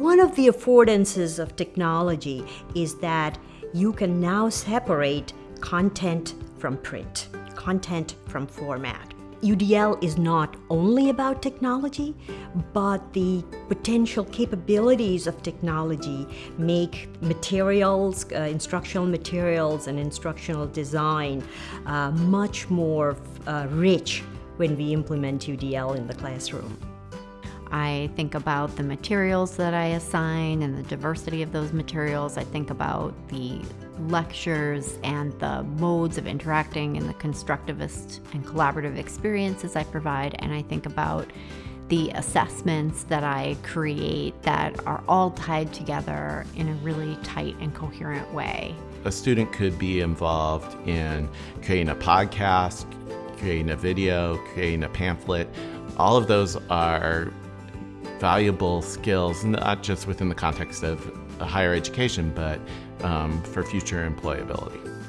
one of the affordances of technology is that you can now separate content from print, content from format. UDL is not only about technology, but the potential capabilities of technology make materials, uh, instructional materials and instructional design uh, much more uh, rich when we implement UDL in the classroom. I think about the materials that I assign and the diversity of those materials. I think about the lectures and the modes of interacting and the constructivist and collaborative experiences I provide. And I think about the assessments that I create that are all tied together in a really tight and coherent way. A student could be involved in creating a podcast, creating a video, creating a pamphlet. All of those are valuable skills, not just within the context of higher education, but um, for future employability.